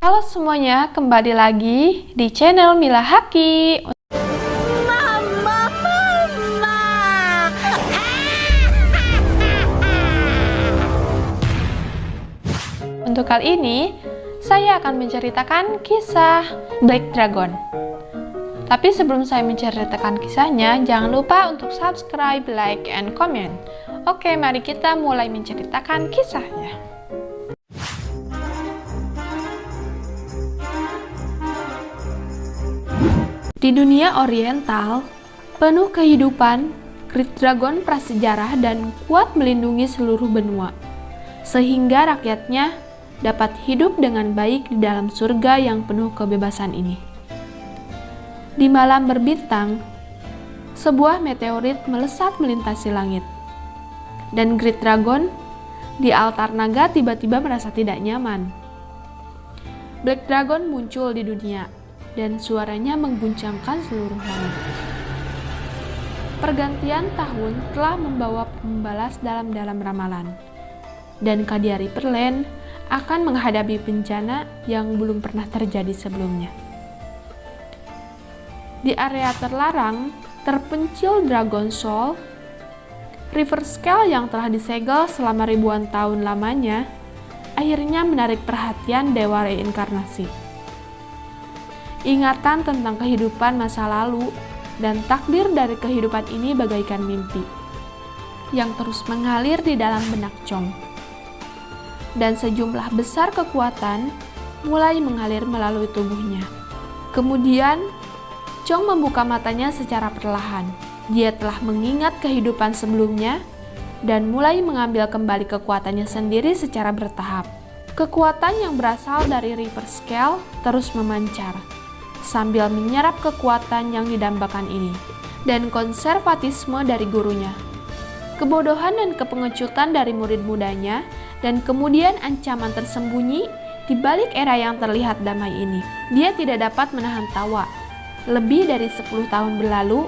Halo semuanya, kembali lagi di channel Mila Haki. Mama, mama. Untuk kali ini, saya akan menceritakan kisah Black Dragon. Tapi sebelum saya menceritakan kisahnya, jangan lupa untuk subscribe, like, and comment. Oke, mari kita mulai menceritakan kisahnya. Di dunia oriental, penuh kehidupan, Great Dragon prasejarah dan kuat melindungi seluruh benua, sehingga rakyatnya dapat hidup dengan baik di dalam surga yang penuh kebebasan ini. Di malam berbintang, sebuah meteorit melesat melintasi langit, dan Great Dragon di altar naga tiba-tiba merasa tidak nyaman. Black Dragon muncul di dunia dan suaranya mengguncangkan seluruh langit. Pergantian tahun telah membawa pembalas dalam-dalam ramalan, dan Kadiari Perlen akan menghadapi bencana yang belum pernah terjadi sebelumnya. Di area terlarang, terpencil Dragon Soul, River Scale yang telah disegel selama ribuan tahun lamanya, akhirnya menarik perhatian Dewa Reinkarnasi ingatan tentang kehidupan masa lalu, dan takdir dari kehidupan ini bagaikan mimpi yang terus mengalir di dalam benak Chong. Dan sejumlah besar kekuatan mulai mengalir melalui tubuhnya. Kemudian, Chong membuka matanya secara perlahan. Dia telah mengingat kehidupan sebelumnya dan mulai mengambil kembali kekuatannya sendiri secara bertahap. Kekuatan yang berasal dari River Scale terus memancar, sambil menyerap kekuatan yang didambakan ini, dan konservatisme dari gurunya. Kebodohan dan kepengecutan dari murid mudanya, dan kemudian ancaman tersembunyi di balik era yang terlihat damai ini. Dia tidak dapat menahan tawa. Lebih dari 10 tahun berlalu,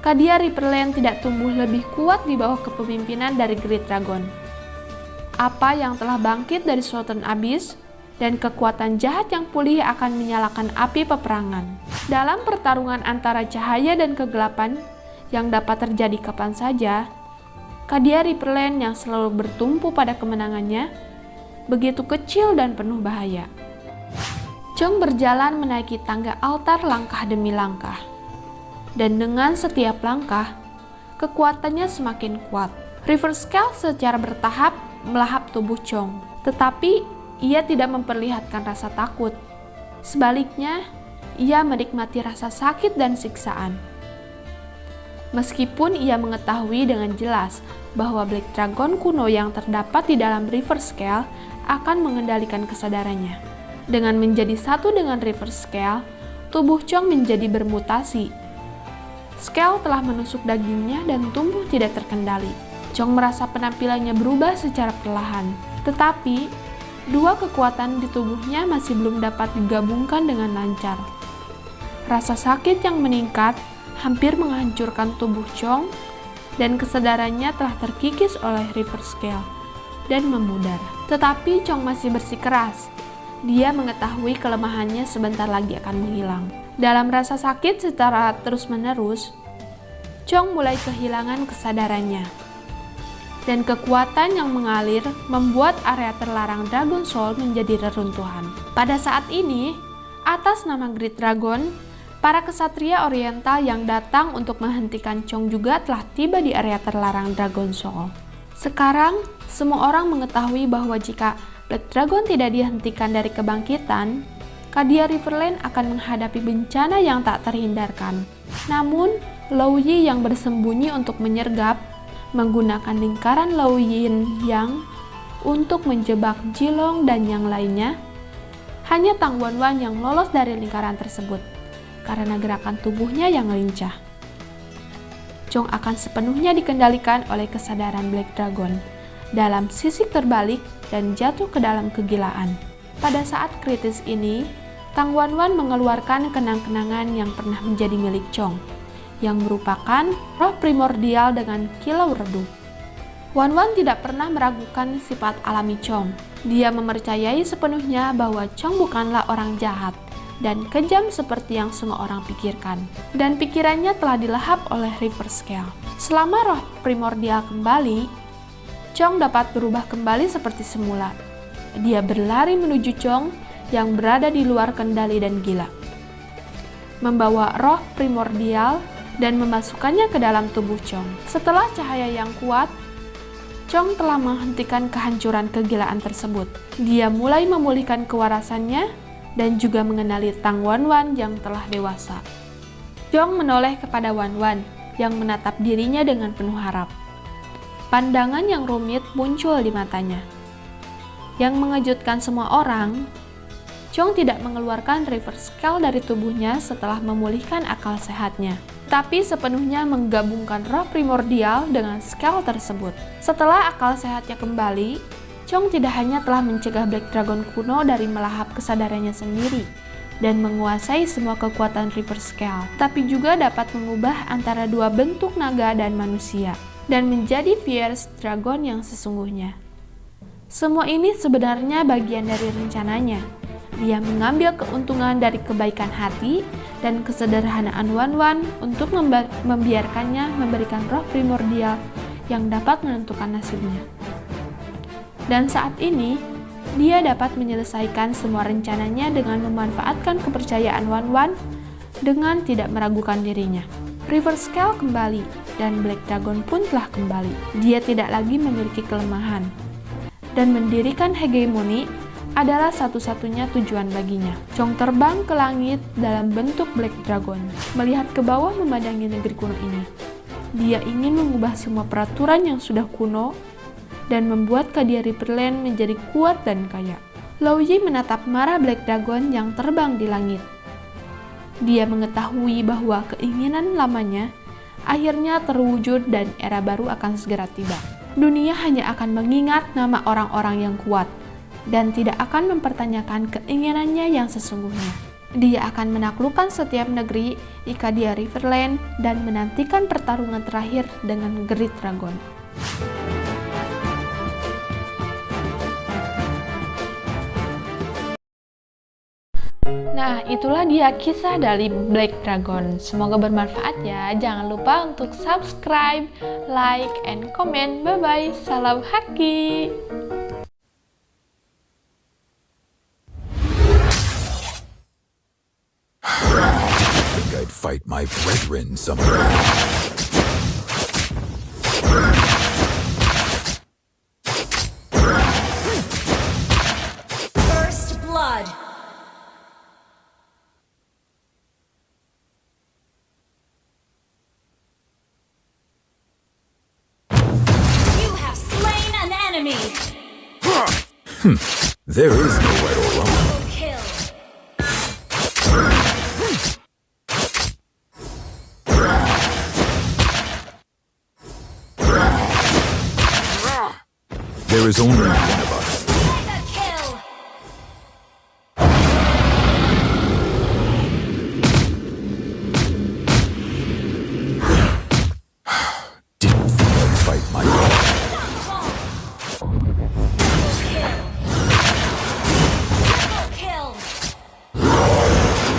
Kadia Riverland tidak tumbuh lebih kuat di bawah kepemimpinan dari Great Dragon. Apa yang telah bangkit dari Sultan Abyss dan kekuatan jahat yang pulih akan menyalakan api peperangan. Dalam pertarungan antara cahaya dan kegelapan yang dapat terjadi kapan saja, Kadia Riverland yang selalu bertumpu pada kemenangannya begitu kecil dan penuh bahaya. Chong berjalan menaiki tangga altar langkah demi langkah. Dan dengan setiap langkah, kekuatannya semakin kuat. River Scale secara bertahap melahap tubuh Chong. Tetapi ia tidak memperlihatkan rasa takut. Sebaliknya, ia menikmati rasa sakit dan siksaan. Meskipun ia mengetahui dengan jelas bahwa Black Dragon kuno yang terdapat di dalam River Scale akan mengendalikan kesadarannya. Dengan menjadi satu dengan River Scale, tubuh Chong menjadi bermutasi. Scale telah menusuk dagingnya dan tumbuh tidak terkendali. Chong merasa penampilannya berubah secara perlahan, tetapi dua kekuatan di tubuhnya masih belum dapat digabungkan dengan lancar. Rasa sakit yang meningkat hampir menghancurkan tubuh Chong dan kesadarannya telah terkikis oleh River Scale dan memudar. Tetapi Chong masih bersikeras. Dia mengetahui kelemahannya sebentar lagi akan menghilang. Dalam rasa sakit secara terus-menerus, Chong mulai kehilangan kesadarannya dan kekuatan yang mengalir membuat area terlarang Dragon Soul menjadi reruntuhan. Pada saat ini, atas nama Great Dragon, para kesatria oriental yang datang untuk menghentikan Chong juga telah tiba di area terlarang Dragon Soul. Sekarang, semua orang mengetahui bahwa jika Black Dragon tidak dihentikan dari kebangkitan, Kadia Riverland akan menghadapi bencana yang tak terhindarkan. Namun, Lou Yi yang bersembunyi untuk menyergap menggunakan lingkaran Low Yin Yang untuk menjebak Jilong dan yang lainnya, hanya Tang Wanwan yang lolos dari lingkaran tersebut karena gerakan tubuhnya yang lincah. Chong akan sepenuhnya dikendalikan oleh kesadaran Black Dragon dalam sisi terbalik dan jatuh ke dalam kegilaan. Pada saat kritis ini, Tang Wanwan mengeluarkan kenang-kenangan yang pernah menjadi milik Chong yang merupakan roh primordial dengan kilau redup. Wan Wan tidak pernah meragukan sifat alami Chong. Dia mempercayai sepenuhnya bahwa Chong bukanlah orang jahat dan kejam seperti yang semua orang pikirkan. Dan pikirannya telah dilahap oleh River Scale. Selama roh primordial kembali, Chong dapat berubah kembali seperti semula. Dia berlari menuju Chong yang berada di luar kendali dan gila. Membawa roh primordial dan memasukkannya ke dalam tubuh Chong. Setelah cahaya yang kuat, Chong telah menghentikan kehancuran kegilaan tersebut. Dia mulai memulihkan kewarasannya dan juga mengenali Tang Wan Wan yang telah dewasa. Chong menoleh kepada Wan Wan yang menatap dirinya dengan penuh harap. Pandangan yang rumit muncul di matanya. Yang mengejutkan semua orang, Chong tidak mengeluarkan reverse scale dari tubuhnya setelah memulihkan akal sehatnya tapi sepenuhnya menggabungkan roh primordial dengan scale tersebut. Setelah akal sehatnya kembali, Chong tidak hanya telah mencegah Black Dragon kuno dari melahap kesadarannya sendiri dan menguasai semua kekuatan River Scale, tapi juga dapat mengubah antara dua bentuk naga dan manusia, dan menjadi Fierce Dragon yang sesungguhnya. Semua ini sebenarnya bagian dari rencananya, dia mengambil keuntungan dari kebaikan hati dan kesederhanaan Wan Wan untuk membiarkannya memberikan roh primordial yang dapat menentukan nasibnya. Dan saat ini, dia dapat menyelesaikan semua rencananya dengan memanfaatkan kepercayaan Wan Wan dengan tidak meragukan dirinya. River Scale kembali, dan Black Dragon pun telah kembali. Dia tidak lagi memiliki kelemahan, dan mendirikan hegemoni adalah satu-satunya tujuan baginya. Chong terbang ke langit dalam bentuk Black Dragon, melihat ke bawah memandangi negeri kuno ini. Dia ingin mengubah semua peraturan yang sudah kuno dan membuat Kadia Riverland menjadi kuat dan kaya. Lao Yi menatap marah Black Dragon yang terbang di langit. Dia mengetahui bahwa keinginan lamanya akhirnya terwujud dan era baru akan segera tiba. Dunia hanya akan mengingat nama orang-orang yang kuat, dan tidak akan mempertanyakan keinginannya yang sesungguhnya. Dia akan menaklukkan setiap negeri jika dia Riverland dan menantikan pertarungan terakhir dengan Great Dragon. Nah, itulah dia kisah dari Black Dragon. Semoga bermanfaat ya. Jangan lupa untuk subscribe, like, and comment. Bye-bye. Salam haki. Fight my brethren somewhere. First blood. You have slain an enemy. Hmm. there is no right or wrong. There is only one of us.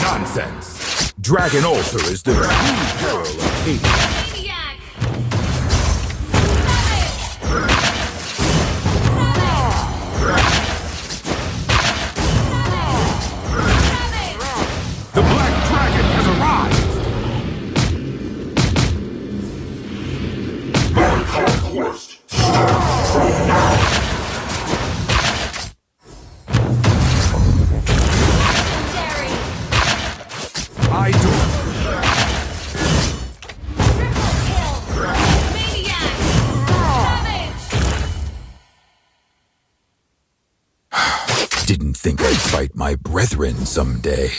Nonsense! Dragon Altar is the of Hades. Think I'd fight my brethren someday.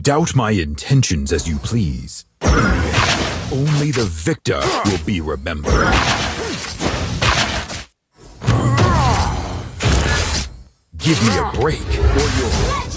Doubt my intentions as you please. Only the victor will be remembered. Give me a break, or you'll...